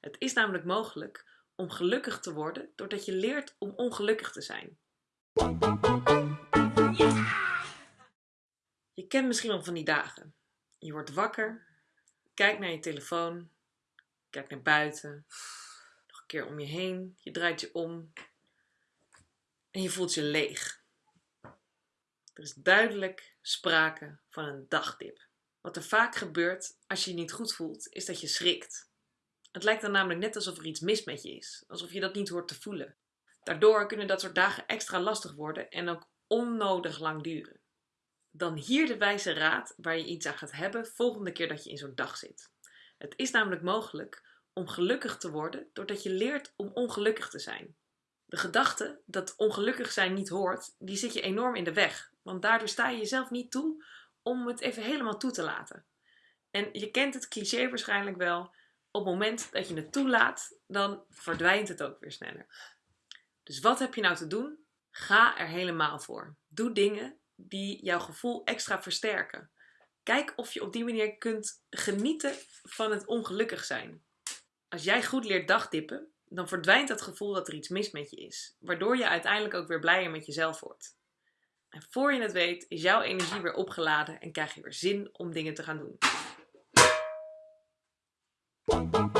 Het is namelijk mogelijk om gelukkig te worden doordat je leert om ongelukkig te zijn. Je kent misschien wel van die dagen. Je wordt wakker, kijkt naar je telefoon, kijkt naar buiten, nog een keer om je heen, je draait je om en je voelt je leeg. Er is duidelijk sprake van een dagdip. Wat er vaak gebeurt als je je niet goed voelt, is dat je schrikt. Het lijkt dan namelijk net alsof er iets mis met je is, alsof je dat niet hoort te voelen. Daardoor kunnen dat soort dagen extra lastig worden en ook onnodig lang duren. Dan hier de wijze raad waar je iets aan gaat hebben volgende keer dat je in zo'n dag zit. Het is namelijk mogelijk om gelukkig te worden doordat je leert om ongelukkig te zijn. De gedachte dat ongelukkig zijn niet hoort, die zit je enorm in de weg, want daardoor sta je jezelf niet toe om het even helemaal toe te laten. En je kent het cliché waarschijnlijk wel, op het moment dat je het toelaat, dan verdwijnt het ook weer sneller. Dus wat heb je nou te doen? Ga er helemaal voor. Doe dingen die jouw gevoel extra versterken. Kijk of je op die manier kunt genieten van het ongelukkig zijn. Als jij goed leert dagdippen, dan verdwijnt het gevoel dat er iets mis met je is, waardoor je uiteindelijk ook weer blijer met jezelf wordt. En voor je het weet is jouw energie weer opgeladen en krijg je weer zin om dingen te gaan doen. Bum, bum, bum.